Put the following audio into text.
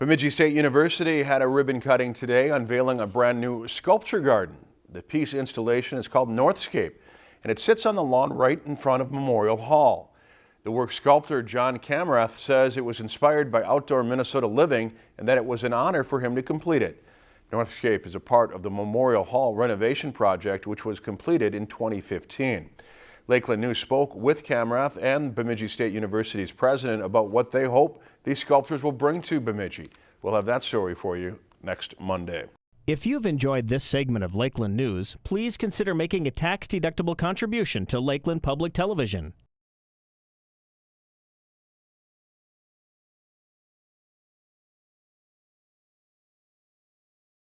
Bemidji State University had a ribbon cutting today unveiling a brand new sculpture garden. The piece installation is called Northscape and it sits on the lawn right in front of Memorial Hall. The work sculptor John Kamrath says it was inspired by outdoor Minnesota living and that it was an honor for him to complete it. Northscape is a part of the Memorial Hall renovation project which was completed in 2015. Lakeland News spoke with Kamrath and Bemidji State University's president about what they hope these sculptures will bring to Bemidji. We'll have that story for you next Monday. If you've enjoyed this segment of Lakeland News, please consider making a tax-deductible contribution to Lakeland Public Television.